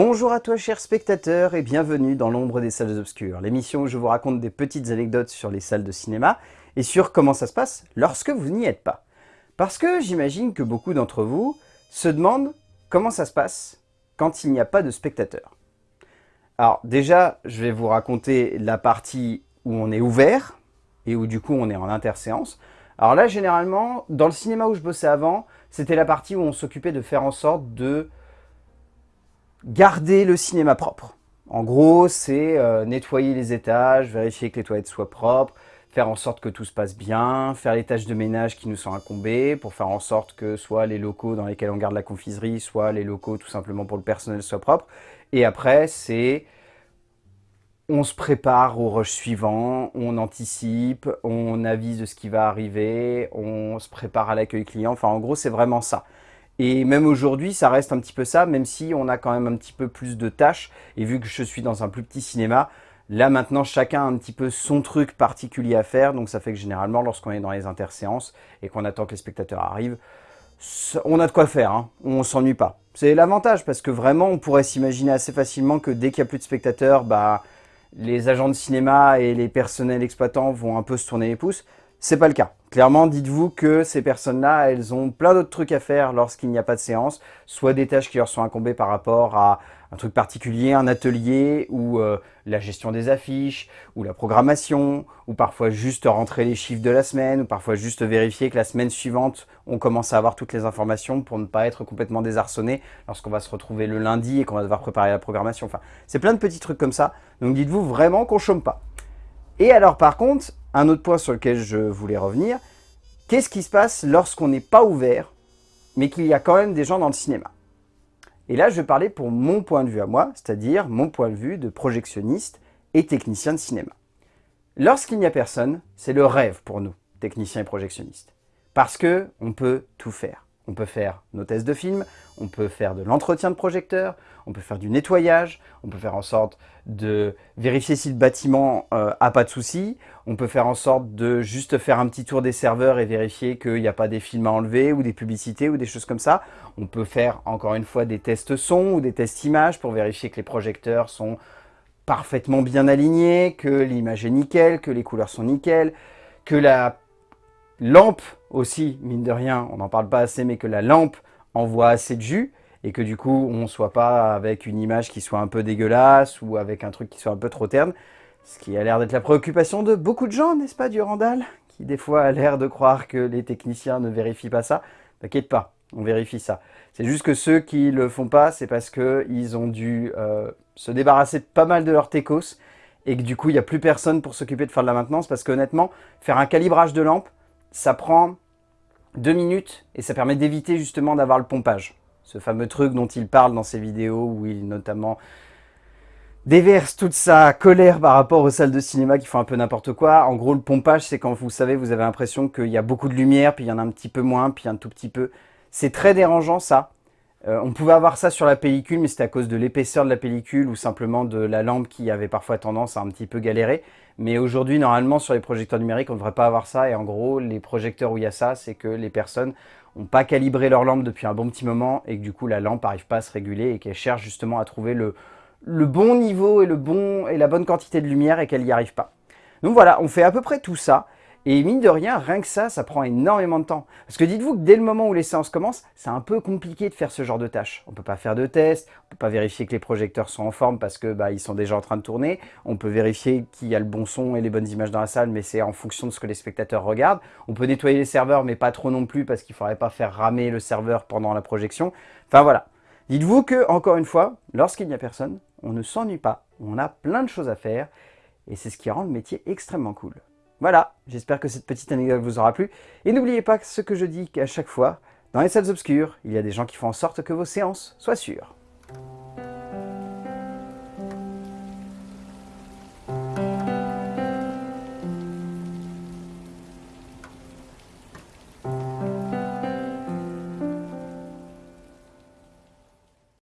Bonjour à toi chers spectateurs et bienvenue dans l'ombre des salles obscures, l'émission où je vous raconte des petites anecdotes sur les salles de cinéma et sur comment ça se passe lorsque vous n'y êtes pas. Parce que j'imagine que beaucoup d'entre vous se demandent comment ça se passe quand il n'y a pas de spectateurs. Alors déjà, je vais vous raconter la partie où on est ouvert et où du coup on est en interséance. Alors là, généralement, dans le cinéma où je bossais avant, c'était la partie où on s'occupait de faire en sorte de garder le cinéma propre. En gros, c'est euh, nettoyer les étages, vérifier que les toilettes soient propres, faire en sorte que tout se passe bien, faire les tâches de ménage qui nous sont incombées, pour faire en sorte que soit les locaux dans lesquels on garde la confiserie, soit les locaux tout simplement pour le personnel soient propres. Et après, c'est on se prépare au rush suivant, on anticipe, on avise de ce qui va arriver, on se prépare à l'accueil client. Enfin, en gros, c'est vraiment ça. Et même aujourd'hui, ça reste un petit peu ça, même si on a quand même un petit peu plus de tâches. Et vu que je suis dans un plus petit cinéma, là maintenant, chacun a un petit peu son truc particulier à faire. Donc ça fait que généralement, lorsqu'on est dans les interséances et qu'on attend que les spectateurs arrivent, on a de quoi faire, hein. on s'ennuie pas. C'est l'avantage parce que vraiment, on pourrait s'imaginer assez facilement que dès qu'il n'y a plus de spectateurs, bah les agents de cinéma et les personnels exploitants vont un peu se tourner les pouces. C'est pas le cas. Clairement, dites-vous que ces personnes-là, elles ont plein d'autres trucs à faire lorsqu'il n'y a pas de séance, soit des tâches qui leur sont incombées par rapport à un truc particulier, un atelier, ou euh, la gestion des affiches, ou la programmation, ou parfois juste rentrer les chiffres de la semaine, ou parfois juste vérifier que la semaine suivante, on commence à avoir toutes les informations pour ne pas être complètement désarçonné lorsqu'on va se retrouver le lundi et qu'on va devoir préparer la programmation. Enfin, c'est plein de petits trucs comme ça. Donc dites-vous vraiment qu'on chôme pas. Et alors par contre, un autre point sur lequel je voulais revenir, qu'est-ce qui se passe lorsqu'on n'est pas ouvert, mais qu'il y a quand même des gens dans le cinéma? Et là, je vais parler pour mon point de vue à moi, c'est-à-dire mon point de vue de projectionniste et technicien de cinéma. Lorsqu'il n'y a personne, c'est le rêve pour nous, techniciens et projectionnistes. Parce que on peut tout faire. On peut faire nos tests de films, on peut faire de l'entretien de projecteur, on peut faire du nettoyage, on peut faire en sorte de vérifier si le bâtiment euh, a pas de soucis, on peut faire en sorte de juste faire un petit tour des serveurs et vérifier qu'il n'y a pas des films à enlever ou des publicités ou des choses comme ça. On peut faire encore une fois des tests son ou des tests images pour vérifier que les projecteurs sont parfaitement bien alignés, que l'image est nickel, que les couleurs sont nickel, que la lampe aussi, mine de rien, on n'en parle pas assez, mais que la lampe envoie assez de jus et que du coup, on ne soit pas avec une image qui soit un peu dégueulasse ou avec un truc qui soit un peu trop terne. Ce qui a l'air d'être la préoccupation de beaucoup de gens, n'est-ce pas, Durandal Qui des fois a l'air de croire que les techniciens ne vérifient pas ça. T'inquiète pas, on vérifie ça. C'est juste que ceux qui le font pas, c'est parce qu'ils ont dû euh, se débarrasser de pas mal de leurs techos et que du coup, il n'y a plus personne pour s'occuper de faire de la maintenance parce qu'honnêtement, faire un calibrage de lampe, ça prend deux minutes et ça permet d'éviter justement d'avoir le pompage. Ce fameux truc dont il parle dans ses vidéos où il notamment déverse toute sa colère par rapport aux salles de cinéma qui font un peu n'importe quoi. En gros, le pompage, c'est quand vous savez, vous avez l'impression qu'il y a beaucoup de lumière, puis il y en a un petit peu moins, puis un tout petit peu. C'est très dérangeant ça. Euh, on pouvait avoir ça sur la pellicule, mais c'était à cause de l'épaisseur de la pellicule ou simplement de la lampe qui avait parfois tendance à un petit peu galérer. Mais aujourd'hui, normalement, sur les projecteurs numériques, on ne devrait pas avoir ça. Et en gros, les projecteurs où il y a ça, c'est que les personnes n'ont pas calibré leur lampe depuis un bon petit moment et que du coup, la lampe n'arrive pas à se réguler et qu'elle cherche justement à trouver le, bon niveau et, et la bonne quantité de lumière et qu'elle n'y arrive pas. Donc voilà, on fait à peu près tout ça. Et mine de rien, rien que ça, ça prend énormément de temps. Parce que dites-vous que dès le moment où les séances commencent, c'est un peu compliqué de faire ce genre de tâches. On peut pas faire de tests, on peut pas vérifier que les projecteurs sont en forme parce que bah, sont déjà en train de tourner. On peut vérifier qu'il y a le bon son et les bonnes images dans la salle, mais c'est en fonction de ce que les spectateurs regardent. On peut nettoyer les serveurs, mais pas trop non plus parce qu'il faudrait pas faire ramer le serveur pendant la projection. Enfin voilà. Dites-vous que, encore une fois, lorsqu'il n'y a personne, on ne s'ennuie pas, on a plein de choses à faire, et c'est ce qui rend le métier extrêmement cool. Voilà, j'espère que cette petite anecdote vous aura plu. Et n'oubliez pas ce que je dis qu'à chaque fois, dans les salles obscures, il y a des gens qui font en sorte que vos séances soient sûres.